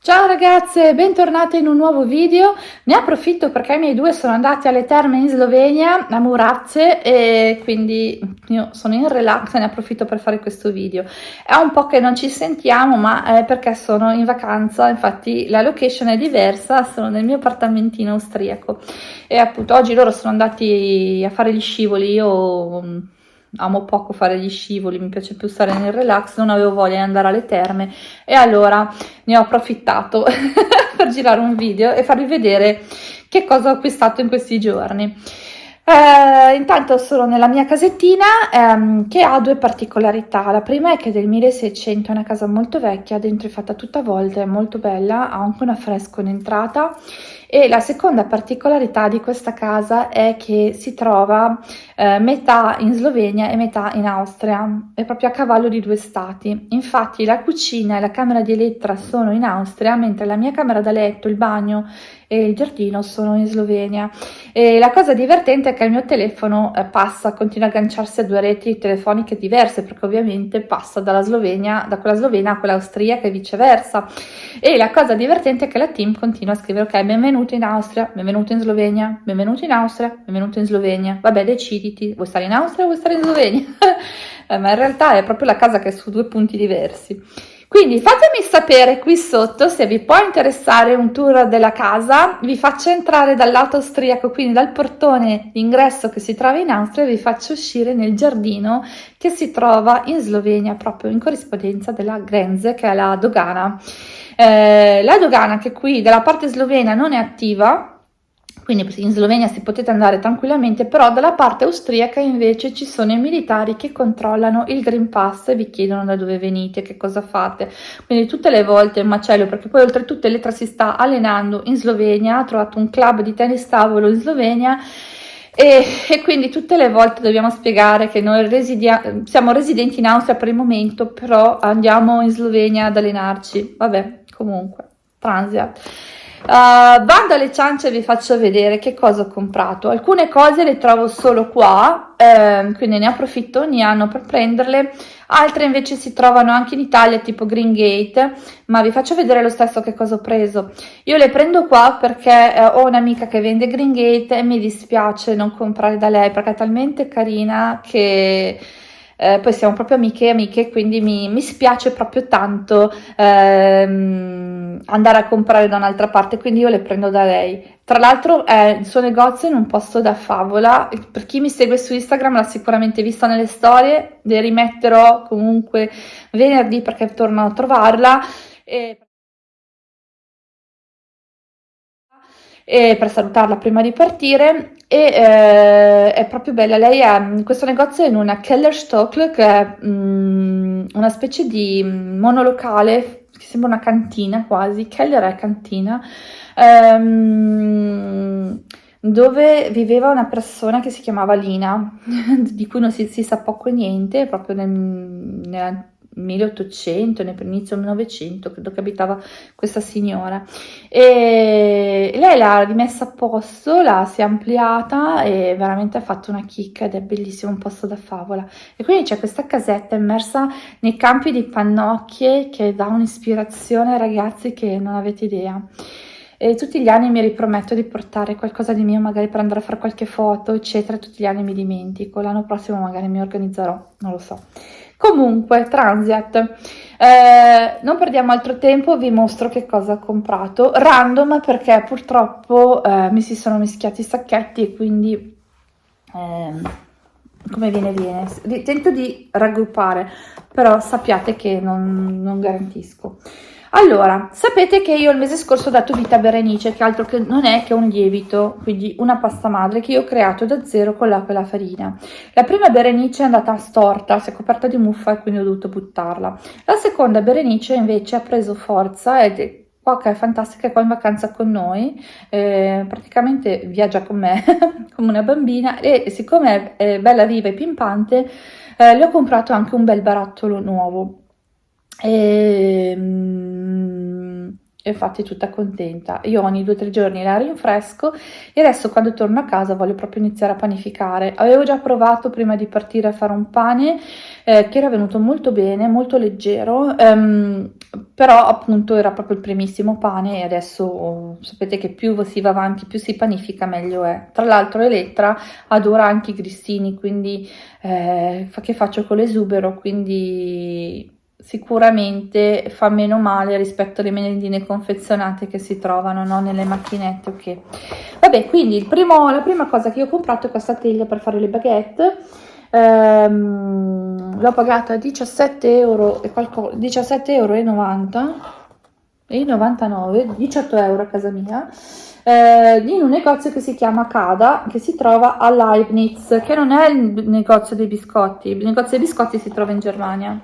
Ciao ragazze, bentornate in un nuovo video. Ne approfitto perché i miei due sono andati alle terme in Slovenia, a Murazze, e quindi io sono in relax e ne approfitto per fare questo video. È un po' che non ci sentiamo, ma è perché sono in vacanza, infatti la location è diversa, sono nel mio appartamentino austriaco. E appunto oggi loro sono andati a fare gli scivoli, io amo poco fare gli scivoli, mi piace più stare nel relax, non avevo voglia di andare alle terme e allora ne ho approfittato per girare un video e farvi vedere che cosa ho acquistato in questi giorni. Eh, intanto sono nella mia casettina ehm, che ha due particolarità. La prima è che è del 1600, è una casa molto vecchia, dentro è fatta tutta a volte, è molto bella, ha anche un affresco in entrata e la seconda particolarità di questa casa è che si trova eh, metà in Slovenia e metà in Austria, è proprio a cavallo di due stati. Infatti la cucina e la camera di Elettra sono in Austria, mentre la mia camera da letto, il bagno e il giardino sono in Slovenia. E la cosa divertente è che il mio telefono eh, passa, continua a agganciarsi a due reti telefoniche diverse, perché ovviamente passa dalla Slovenia, da quella slovena a quella austriaca e viceversa. E la cosa divertente è che la team continua a scrivere, ok, benvenuto in Austria, benvenuto in Slovenia, benvenuto in Austria, benvenuto in Slovenia. Vabbè, deciditi, vuoi stare in Austria o vuoi stare in Slovenia? eh, ma in realtà è proprio la casa che è su due punti diversi. Quindi fatemi sapere qui sotto se vi può interessare un tour della casa, vi faccio entrare dal lato austriaco, quindi dal portone d'ingresso che si trova in Austria e vi faccio uscire nel giardino che si trova in Slovenia, proprio in corrispondenza della Grenze, che è la dogana. Eh, la dogana che qui dalla parte slovena non è attiva, quindi in Slovenia si potete andare tranquillamente, però dalla parte austriaca invece ci sono i militari che controllano il Green Pass e vi chiedono da dove venite, che cosa fate. Quindi tutte le volte è un macello, perché poi oltretutto Elettra si sta allenando in Slovenia, ha trovato un club di tennis tavolo in Slovenia e, e, quindi tutte le volte dobbiamo spiegare che noi siamo residenti in Austria per il momento, però andiamo in Slovenia ad allenarci. Vabbè, comunque, Transiat. Uh, bando alle ciance vi faccio vedere che cosa ho comprato. Alcune cose le trovo solo qua, eh, quindi ne approfitto ogni anno per prenderle. Altre invece si trovano anche in Italia, tipo Green Gate, ma vi faccio vedere lo stesso che cosa ho preso. Io le prendo qua perché eh, ho un'amica che vende Green Gate e mi dispiace non comprare da lei perché è talmente carina che eh, poi siamo proprio amiche e amiche, quindi mi, mi spiace proprio tanto ehm, andare a comprare da un'altra parte, quindi io le prendo da lei. Tra l'altro è il suo negozio in un posto da favola, per chi mi segue su Instagram l'ha sicuramente vista nelle storie, le rimetterò comunque venerdì perché torno a trovarla. E... e per salutarla prima di partire e eh, è proprio bella, lei è in questo negozio in una Kellerstock che è mm, una specie di monolocale che sembra una cantina quasi, Keller è cantina ehm, dove viveva una persona che si chiamava Lina di cui non si, si sa poco e niente proprio nel, nella 1800, inizio del Novecento, credo che abitava questa signora. E lei l'ha rimessa a posto, l'ha si è ampliata e veramente ha fatto una chicca ed è bellissimo, un posto da favola. E quindi c'è questa casetta immersa nei campi di pannocchie che dà un'ispirazione ai ragazzi che non avete idea. E tutti gli anni mi riprometto di portare qualcosa di mio, magari per andare a fare qualche foto, eccetera. Tutti gli anni mi dimentico. L'anno prossimo magari mi organizzerò, non lo so. Comunque, Transiat, eh, non perdiamo altro tempo, vi mostro che cosa ho comprato, random perché purtroppo eh, mi si sono mischiati i sacchetti e quindi eh, come viene viene. Tento di raggruppare, però sappiate che non, non garantisco. Allora, sapete che io il mese scorso ho dato vita a Berenice, che altro che non è che un lievito, quindi una pasta madre che io ho creato da zero con l'acqua e la farina. La prima Berenice è andata storta, si è coperta di muffa e quindi ho dovuto buttarla. La seconda Berenice invece ha preso forza ed è qua che è fantastica, è qua in vacanza con noi, eh, praticamente viaggia con me come una bambina e siccome è bella viva e pimpante, eh, le ho comprato anche un bel barattolo nuovo e, mm, e infatti tutta contenta. Io ogni due o tre giorni la rinfresco e adesso quando torno a casa voglio proprio iniziare a panificare. Avevo già provato prima di partire a fare un pane eh, che era venuto molto bene, molto leggero, ehm, però appunto era proprio il primissimo pane e adesso sapete che più si va avanti, più si panifica, meglio è. Tra l'altro Elettra adora anche i grissini, quindi eh, che faccio con l'esubero, quindi sicuramente fa meno male rispetto alle merendine confezionate che si trovano no? nelle macchinette. Okay. Vabbè, quindi primo, la prima cosa che ho comprato è questa teglia per fare le baguette ehm, l'ho pagata 17 euro e qualcosa 17 euro 90 e 99 18 euro a casa mia eh, in un negozio che si chiama Cada che si trova a Leibniz che non è il negozio dei biscotti il negozio dei biscotti si trova in Germania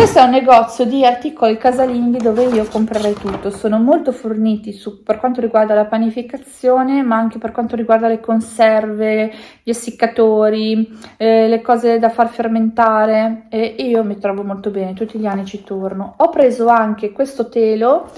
questo è un negozio di articoli casalinghi dove io comprerei tutto, sono molto forniti su, per quanto riguarda la panificazione ma anche per quanto riguarda le conserve, gli essiccatori, eh, le cose da far fermentare e io mi trovo molto bene, tutti gli anni ci torno. Ho preso anche questo telo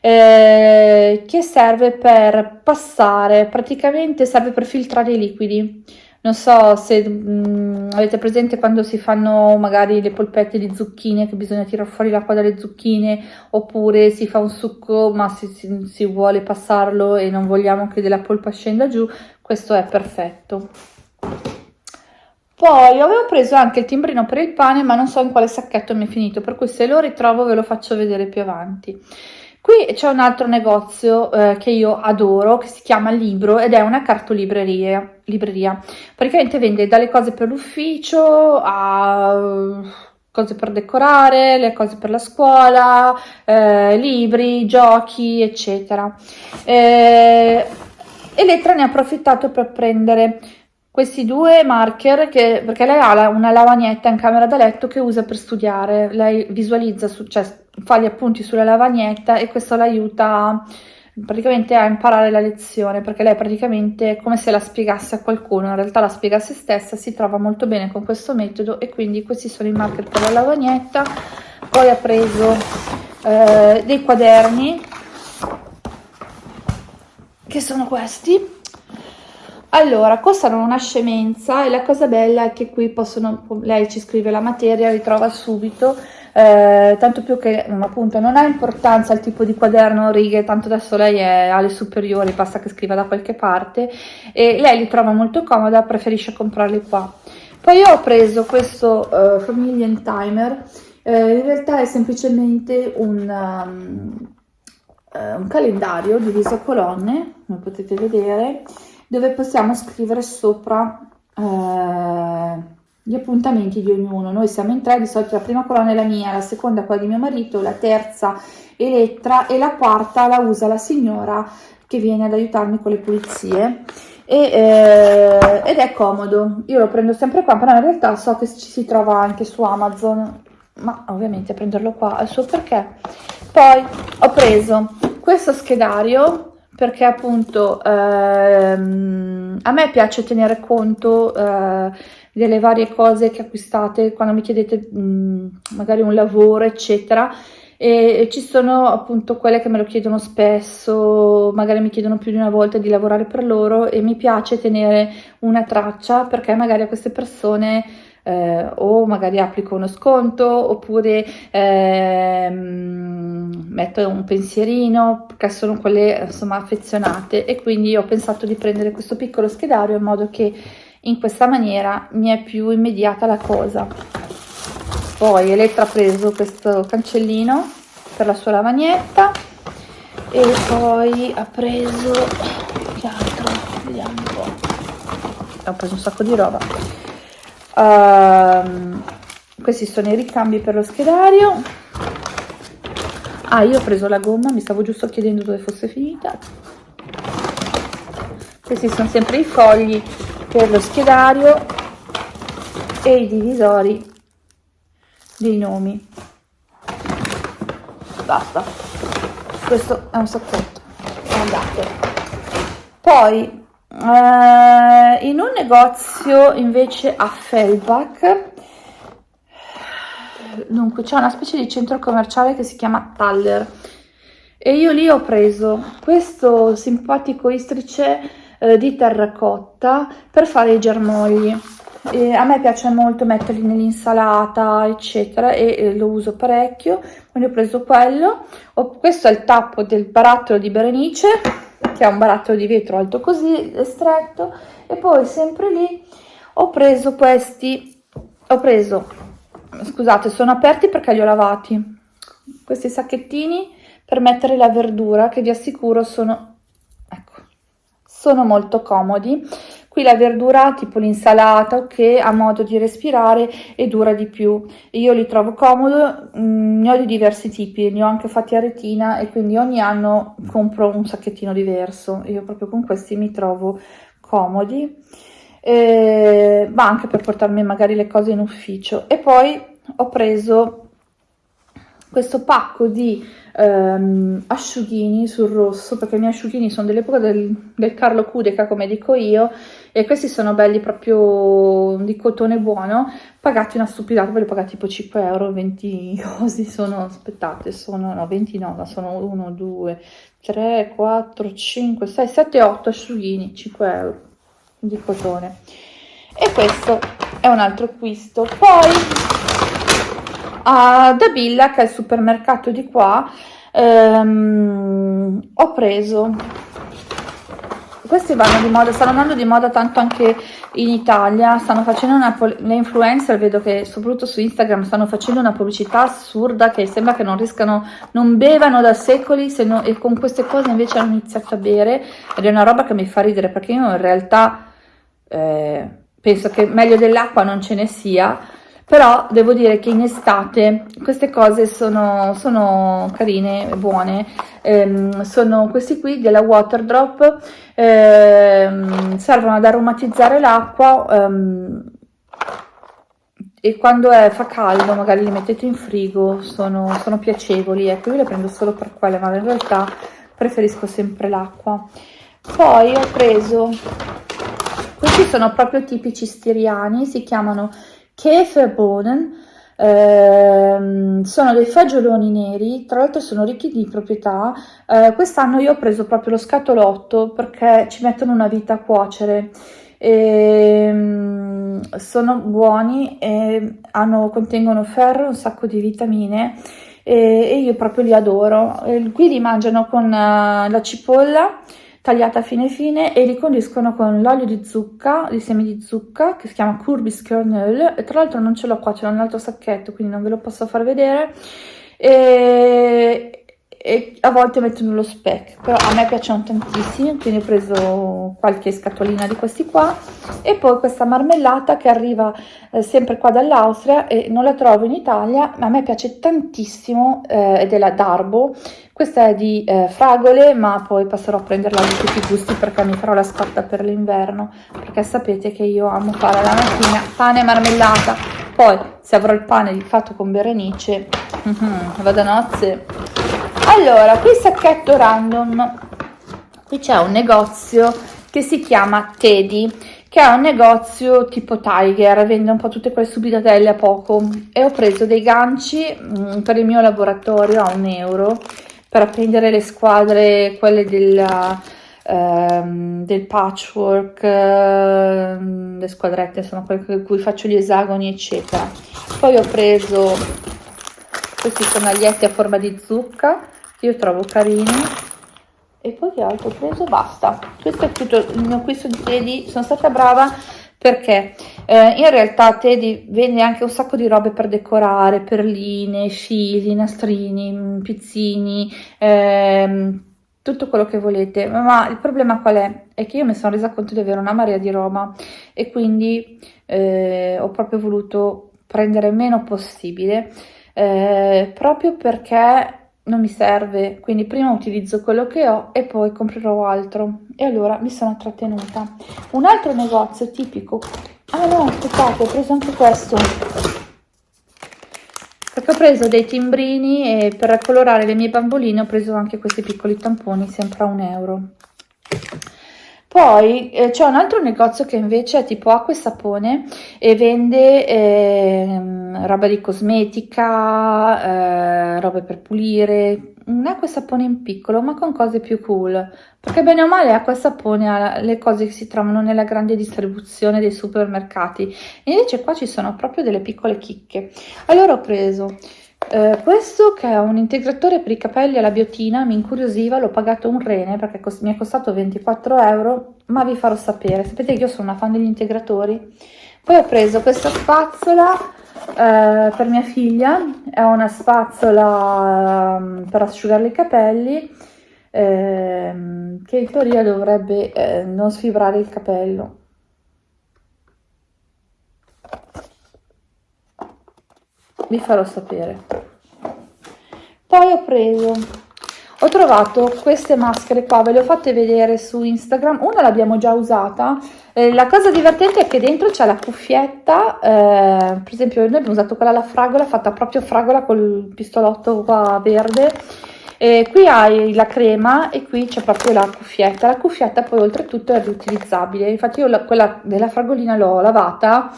eh, che serve per passare, praticamente serve per filtrare i liquidi non so se mh, mm, avete presente quando si fanno magari le polpette di zucchine che bisogna tirare fuori l'acqua dalle zucchine oppure si fa un succo ma si, si, si vuole passarlo e non vogliamo che della polpa scenda giù, questo è perfetto. Poi avevo preso anche il timbrino per il pane ma non so in quale sacchetto mi è finito, per cui se lo ritrovo ve lo faccio vedere più avanti. Qui c'è un altro negozio eh, che io adoro, che si chiama Libro ed è una cartolibreria. Libreria. Praticamente vende dalle cose per l'ufficio a cose per decorare, le cose per la scuola, eh, libri, giochi, eccetera. Eh, Elettra ne ha approfittato per prendere questi due marker che, perché lei ha una lavagnetta in camera da letto che usa per studiare, lei visualizza, su, cioè fa gli appunti sulla lavagnetta e questo l'aiuta praticamente a imparare la lezione perché lei praticamente è come se la spiegasse a qualcuno, in realtà la spiega a se stessa, si trova molto bene con questo metodo e quindi questi sono i marker per la lavagnetta, poi ha preso eh, dei quaderni che sono questi allora, costano una scemenza e la cosa bella è che qui possono, lei ci scrive la materia, ritrova subito, eh, tanto più che mm, appunto non ha importanza il tipo di quaderno, righe, tanto adesso lei è alle superiori, basta che scriva da qualche parte e lei li trova molto comoda, preferisce comprarli qua. Poi ho preso questo uh, Family Timer, eh, in realtà è semplicemente un... Um, un calendario diviso a colonne, come potete vedere, dove possiamo scrivere sopra eh, gli appuntamenti di ognuno. Noi siamo in tre, di solito la prima colonna è la mia, la seconda quella di mio marito, la terza Elettra e la quarta la usa la signora che viene ad aiutarmi con le pulizie. E, eh, ed è comodo, io lo prendo sempre qua, però in realtà so che ci si trova anche su Amazon, ma ovviamente prenderlo qua ha suo perché. Poi ho preso questo schedario perché appunto ehm, a me piace tenere conto eh, delle varie cose che acquistate quando mi chiedete mh, mm, magari un lavoro eccetera. E, e ci sono appunto quelle che me lo chiedono spesso magari mi chiedono più di una volta di lavorare per loro e mi piace tenere una traccia perché magari a queste persone eh, o magari applico uno sconto oppure ehm, metto un pensierino perché sono quelle insomma affezionate. E quindi ho pensato di prendere questo piccolo schedario in modo che in questa maniera mi è più immediata la cosa. Poi Elettra ha preso questo cancellino per la sua lavagnetta e poi ha preso che altro? Vediamo un po' ho preso un sacco di roba Uh, questi sono i ricambi per lo schedario. Ah, io ho preso la gomma, mi stavo giusto chiedendo dove fosse finita. Questi sono sempre i fogli per lo schedario e i divisori dei nomi. Basta. Questo è un sacchetto. Andate. Poi Uh, in un negozio invece a Fellbach, dunque c'è una specie di centro commerciale che si chiama Taller e io lì ho preso questo simpatico istrice uh, di terracotta per fare i germogli. e a me piace molto metterli nell'insalata eccetera e, e, lo uso parecchio. Quindi ho preso quello. Ho, questo è il tappo del barattolo di Berenice che è un barattolo di vetro alto così stretto e poi sempre lì ho preso questi ho preso scusate sono aperti perché li ho lavati. Questi sacchettini per mettere la verdura che vi assicuro sono ecco sono molto comodi Qui la verdura, tipo l'insalata, ok, ha modo di respirare e dura di più. Io li trovo comodo, mm, ne ho di diversi tipi, ne ho anche fatti a retina e quindi ogni anno compro un sacchettino diverso. Io proprio con questi mi trovo comodi, eh, ma anche per portarmi magari le cose in ufficio. E poi ho preso questo pacco di ehm, asciughini sul rosso, perché i miei asciughini sono dell'epoca del, del Carlo Cudeca, come dico io, e questi sono belli proprio di cotone buono, pagati una stupidata, ve li ho pagati tipo 5 euro, 20 così, sono, aspettate, sono, no, 20 no, ma sono 1, 2, 3, 4, 5, 6, 7, 8 asciughini, 5 euro di cotone. E questo è un altro acquisto. Poi a Dabilla che è il supermercato di qua ehm, ho preso. Questi vanno di moda stanno andando di moda tanto anche in Italia stanno facendo una le influencer vedo che soprattutto su Instagram stanno facendo una pubblicità assurda che sembra che non riescano non bevano da secoli se no, e con queste cose invece hanno iniziato a bere ed è una roba che mi fa ridere perché io in realtà eh, penso che meglio dell'acqua non ce ne sia però devo dire che in estate queste cose sono, sono carine, buone, ehm, sono questi qui della Waterdrop, ehm, servono ad aromatizzare l'acqua ehm, e quando è, fa caldo magari li mettete in frigo, sono, sono piacevoli, ecco io le prendo solo per quelle ma in realtà preferisco sempre l'acqua. Poi ho preso, questi sono proprio tipici stiriani, si chiamano Käferbohnen ehm, sono dei fagioloni neri, tra l'altro sono ricchi di proprietà. Eh, quest'anno io ho preso proprio lo scatolotto perché ci mettono una vita a cuocere. E, ehm, sono buoni e hanno, contengono ferro, un sacco di vitamine e, e io proprio li adoro. E qui li mangiano con uh, la cipolla tagliata fine fine e li condiscono con l'olio di zucca, di semi di zucca, che si chiama Courbis Kernel, e tra l'altro non ce l'ho qua, ce l'ho nell'altro sacchetto, quindi non ve lo posso far vedere, e, e a volte mettono lo speck, però a me piacciono tantissimi, quindi ho preso qualche scatolina di questi qua. E poi questa marmellata che arriva eh, sempre qua dall'Austria e non la trovo in Italia, ma a me piace tantissimo eh, è la Darbo, questa è di eh, fragole ma poi passerò a prenderla di tutti i gusti perché mi farò la scorta per l'inverno, perché sapete che io amo fare la mattina pane e marmellata, poi se avrò il pane fatto con Berenice, vado a nozze allora qui sacchetto random qui c'è un negozio che si chiama Teddy che è un negozio tipo Tiger, vende un po' tutte quelle subitatelle a poco e ho preso dei ganci mh, mm, per il mio laboratorio a un euro per appendere le squadre, quelle della, ehm, del patchwork, ehm, le squadrette sono quelle con cui faccio gli esagoni eccetera. Poi ho preso questi sonaglietti a forma di zucca io trovo carini e poi che altro ho preso? Basta, questo è tutto il mio acquisto di Teddy, sono stata brava perché eh, in realtà Teddy vende anche un sacco di robe per decorare, perline, fili, nastrini, mm, pizzini, ehm, tutto quello che volete, ma il problema qual è? È che io mi sono resa conto di avere una marea di roba e quindi eh, ho proprio voluto prendere meno possibile eh, proprio perché non mi serve, quindi prima utilizzo quello che ho e poi comprerò altro. E allora mi sono trattenuta. Un altro negozio tipico... Ah no, aspettate, ho preso anche questo. Perché ho preso dei timbrini e per colorare le mie bamboline ho preso anche questi piccoli tamponi, sempre a un euro. Poi eh, c'è un altro negozio che invece è tipo acqua e sapone e vende eh, roba di cosmetica, eh, robe per pulire, un acqua e sapone in piccolo ma con cose più cool, perché bene o male acqua e sapone ha le cose che si trovano nella grande distribuzione dei supermercati, e invece qua ci sono proprio delle piccole chicche. Allora ho preso eh, questo che è un integratore per i capelli alla biotina mi incuriosiva, l'ho pagato un rene perché mi è costato 24 euro, ma vi farò sapere. Sapete che io sono una fan degli integratori. Poi ho preso questa spazzola eh, per mia figlia, è una spazzola um, per asciugare i capelli, eh, che in teoria dovrebbe eh, non sfibrare il capello. Vi farò sapere. Poi ho preso ho trovato queste maschere qua ve le ho fatte vedere su instagram. Una l'abbiamo già usata. Eh, la cosa divertente è che dentro c'è la cuffietta eh, per esempio noi abbiamo usato quella alla fragola fatta proprio fragola col pistolotto qua verde. E qui hai la crema e qui c'è proprio la cuffietta. La cuffietta poi oltretutto è riutilizzabile. Infatti io la, quella della fragolina l'ho lavata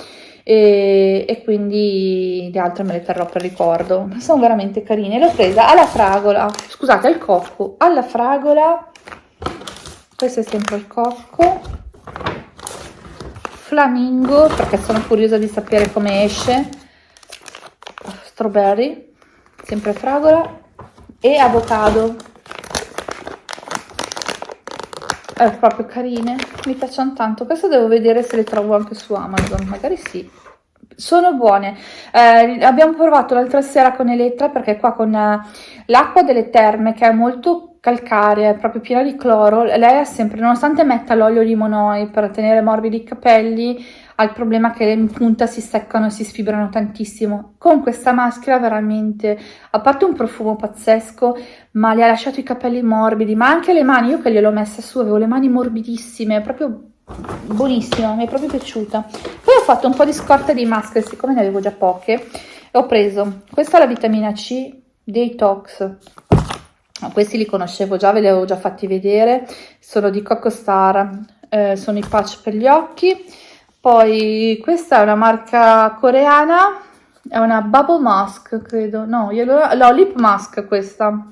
e, e, quindi le altre me le terrò per ricordo. Sono veramente carine. L'ho presa alla fragola. Scusate al cocco. Alla fragola. Questo è sempre il cocco. Flamingo perché sono curiosa di sapere come esce. Strawberry sempre fragola. E avocado è proprio carine. Mi piacciono tanto. Questo devo vedere se le trovo anche su amazon. Magari sì. Sono buone. Eh, abbiamo provato l'altra sera con Elettra perché qua con eh, l'acqua delle terme che è molto calcarea è proprio piena di cloro lei ha sempre nonostante metta l'olio di per tenere morbidi i capelli ha il problema che in punta si seccano e si sfibrano tantissimo. Con questa maschera veramente, a parte un profumo pazzesco, ma le ha lasciato i capelli morbidi, ma anche le mani, io che gliel'ho messa su, avevo le mani morbidissime, proprio buonissima, mi è proprio piaciuta. Poi ho fatto un po' di scorte di maschere, siccome ne avevo già poche, ho preso, questa la vitamina C Detox, questi li conoscevo già, ve li avevo già fatti vedere, sono di Coco Star, eh, sono i patch per gli occhi, poi questa è una marca coreana, è una Bubble Mask, credo, no, no, Lip Mask questa.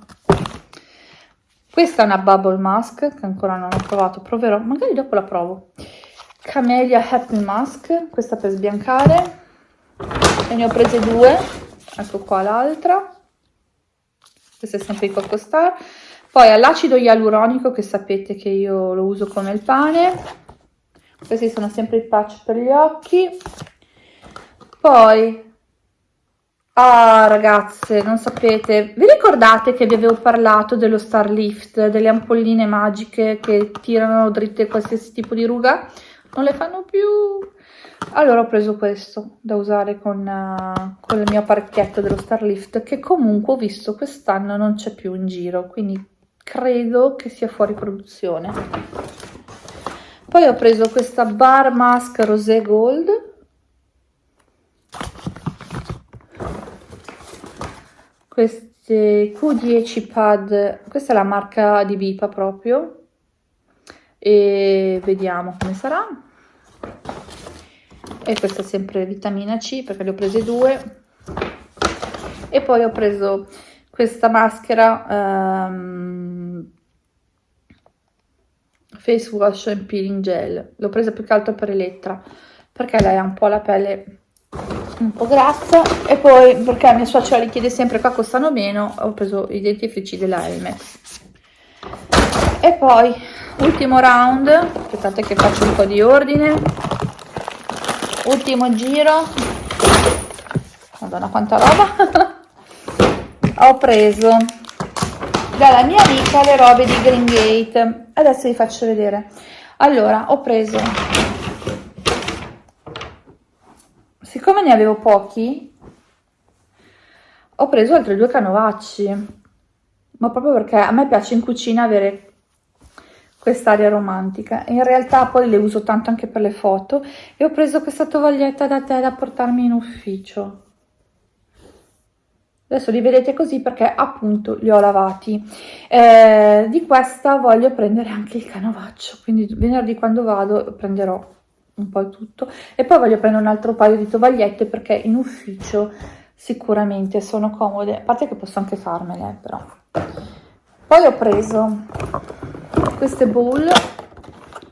Questa è una Bubble Mask, che ancora non ho provato, proverò, magari dopo la provo. Camellia Happy Mask, questa per sbiancare, e ne ho prese due, ecco qua l'altra, questa è sempre di Coco Star. Poi all'acido ialuronico, che sapete che io lo uso come il pane, questi sono sempre i patch per gli occhi. Poi ah ragazze non sapete vi ricordate che vi avevo parlato dello star lift delle ampolline magiche che tirano dritte qualsiasi tipo di ruga? Non le fanno più. Allora ho preso questo da usare con, uh, con il mio apparecchietto dello star lift che comunque ho visto quest'anno non c'è più in giro quindi credo che sia fuori produzione poi ho preso questa bar mask rosé gold. Queste Q10 pad questa è la marca di Vipa proprio. E vediamo come sarà. E questa è sempre vitamina C perché le ho prese due. E poi ho preso questa maschera um, face wash and peeling gel. L'ho presa più che altro per Elettra perché lei ha un po' la pelle un po' grassa e poi perché mia suocera li chiede sempre qua costano meno ho preso i dentifrici della Elmex e poi ultimo round aspettate che faccio un po' di ordine. Ultimo giro. Madonna quanta roba. Ho preso dalla mia amica le robe di Green Gate adesso vi faccio vedere. Allora ho preso. Siccome ne avevo pochi ho preso altri due canovacci. Ma proprio perché a me piace in cucina avere quest'aria romantica. In realtà poi le uso tanto anche per le foto. E ho preso questa tovaglietta da tè da portarmi in ufficio adesso li vedete così perché appunto li ho lavati. Eh, di questa voglio prendere anche il canovaccio quindi venerdì quando vado prenderò un po' tutto. E poi voglio prendere un altro paio di tovagliette perché in ufficio sicuramente sono comode. A parte che posso anche farmele però. Poi ho preso queste bowl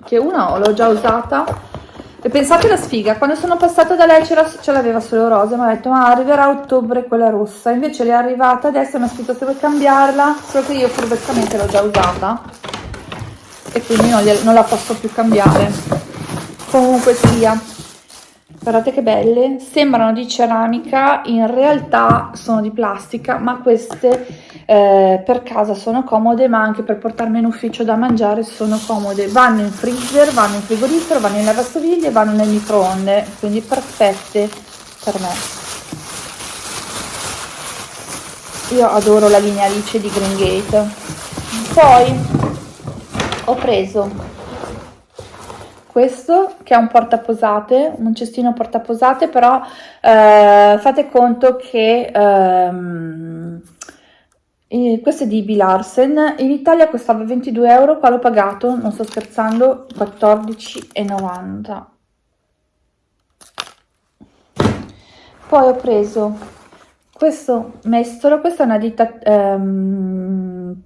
che una l'ho già usata e pensate la sfiga, quando sono passata da lei ce l'aveva solo rosa, mi ha detto ma arriverà a ottobre quella rossa, invece le è arrivata adesso mi ha scritto se vuoi cambiarla, solo che io furbescamente l'ho già usata. E quindi non, non la posso più cambiare. Comunque sia, guardate che belle, sembrano di ceramica, in realtà sono di plastica, ma queste eh, per casa sono comode, ma anche per portarmi in ufficio da mangiare sono comode. Vanno in freezer, vanno in frigorifero, vanno in lavastoviglie, vanno nel microonde, quindi perfette per me. Io adoro la linea Alice di Green Gate. Poi ho preso questo che è un portaposate, un cestino portaposate, però eh, fate conto che ehm, questo è di Bilarsen, in Italia costava 22 euro, qua l'ho pagato, non sto scherzando, 14,90. Poi ho preso questo mestolo, questa è una ditta ehm,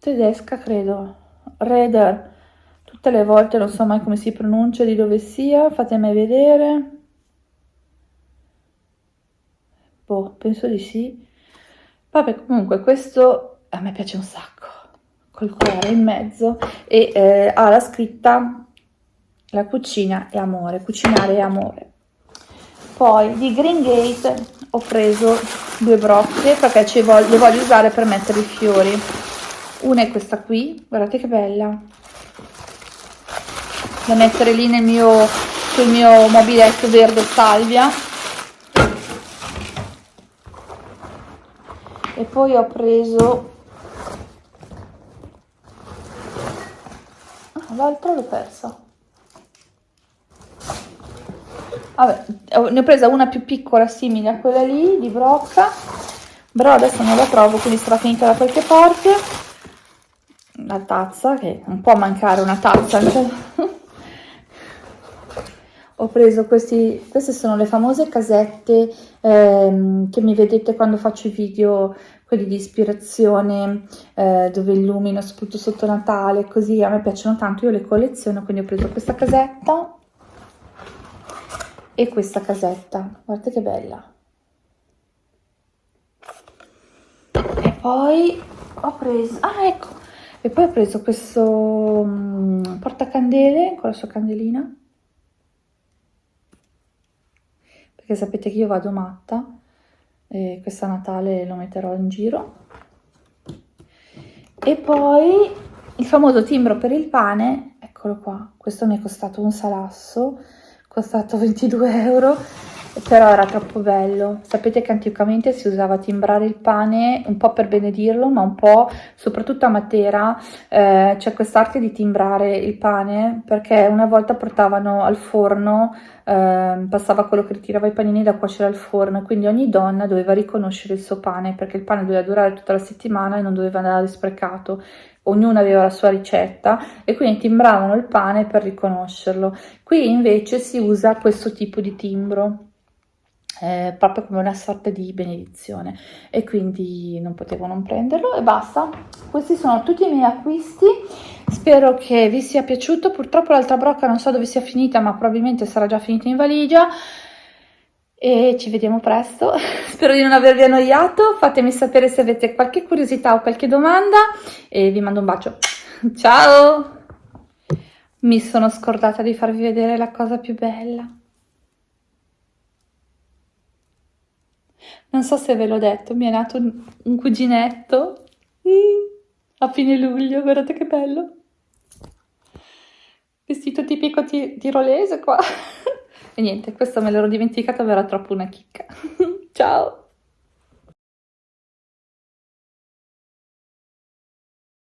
tedesca credo, Reder, tutte le volte non so mai come si pronuncia, di dove sia, fatemi vedere. Boh, penso di sì. Vabbè, comunque questo a me piace un sacco, col cuore in mezzo e eh, ha la scritta la cucina è amore, cucinare è amore. Poi di Green Gate ho preso due brocche perché voglio, le voglio usare per mettere i fiori. Una è questa qui, guardate che bella, da mettere lì nel mio, sul mio mobiletto verde salvia. E poi ho preso ah, l'altro l'ho persa vabbè ne ho presa una più piccola simile a quella lì di brocca. Però adesso non la trovo quindi sarà finita da qualche parte. La tazza che non può mancare una tazza ho preso questi, queste sono le famose casette ehm, che mi vedete quando faccio i video, quelli di ispirazione, eh, dove illumino soprattutto sotto Natale, così a me piacciono tanto, io le colleziono, quindi ho preso questa casetta e questa casetta, guardate che bella. E poi ho preso, ah ecco, e poi ho preso questo um, portacandele con la sua candelina perché sapete che io vado matta e questa Natale lo metterò in giro. E poi il famoso timbro per il pane, eccolo qua, questo mi è costato un salasso, costato 22 euro però era troppo bello. Sapete che anticamente si usava timbrare il pane un po' per benedirlo, ma un po', soprattutto a Matera, eh, c'è quest'arte di timbrare il pane perché una volta portavano al forno, eh, passava quello che ritirava i panini da cuocere al forno, quindi ogni donna doveva riconoscere il suo pane perché il pane doveva durare tutta la settimana e non doveva andare sprecato ognuno aveva la sua ricetta e quindi timbravano il pane per riconoscerlo. Qui invece si usa questo tipo di timbro eh, proprio come una sorta di benedizione. E quindi non potevo non prenderlo e basta. Questi sono tutti i miei acquisti. Spero che vi sia piaciuto. Purtroppo l'altra brocca non so dove sia finita ma probabilmente sarà già finita in valigia. E ci vediamo presto. Spero di non avervi annoiato. Fatemi sapere se avete qualche curiosità o qualche domanda. E vi mando un bacio. Ciao! Mi sono scordata di farvi vedere la cosa più bella Non so se ve l'ho detto, mi è nato un, un cuginetto mm, a fine luglio, guardate che bello. Vestito tipico tirolese qua. e niente, questo me l'ero dimenticato, era troppo una chicca. Ciao!